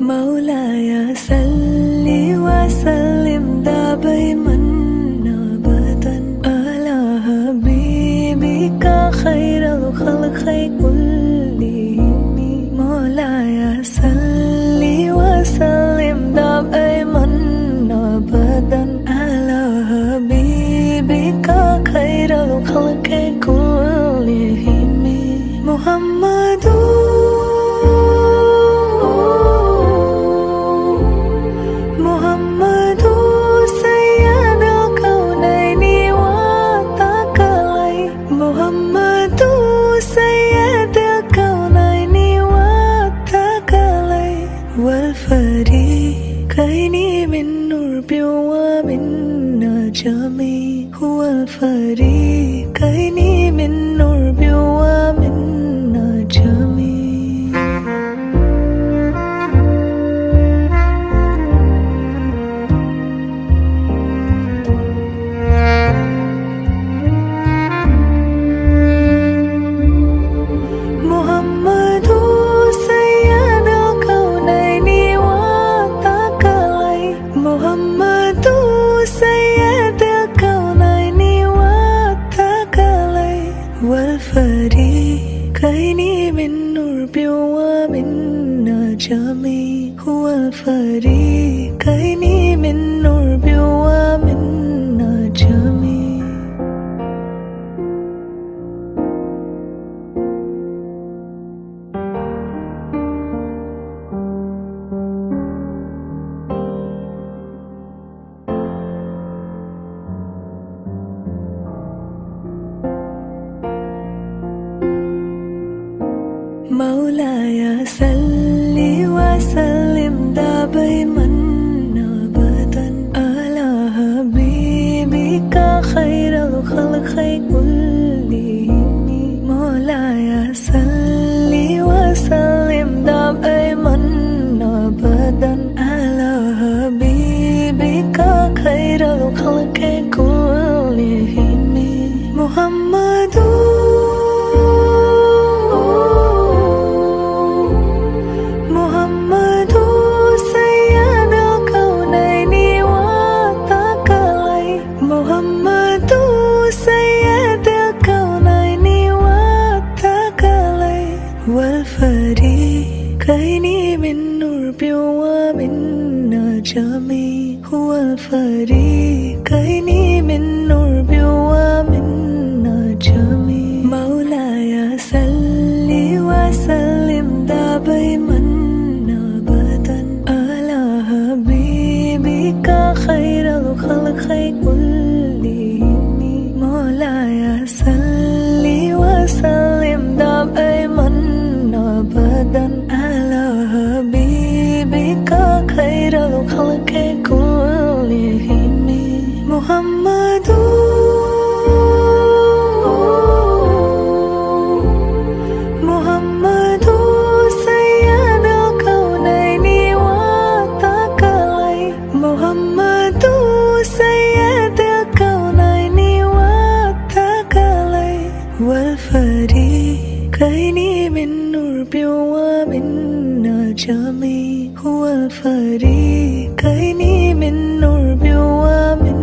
مولاي صل وسلم دائما ابدا. على حبيبك خير الخلق كلهم. مولاي صل وسلم دائما ابدا. على حبيبك خير الخلق كلهم. محمد والفريقين من نور ومن نجم. هو الفريقين من نور ومن والفريقين من نور ومن نجم هو الفريقين من نور مولاي صل وسلم دائما ابدا. على حبيبك خير الخلق كلهم. مولاي صل وسلم دائما ابدا. على حبيبك خير الخلق كلهم. محمد والفريقين من نور ومن نجم. هو الفريقين من نور ومن نجم. مولاي صل وسلم دائما ابدا. على حبيبك خير الخلق كلهم محمد محمد سيد الكونين والثقلين محمد سيد الكونين والثقلين والفريقين من نور ومن نجم هو الفريقين من نور ومن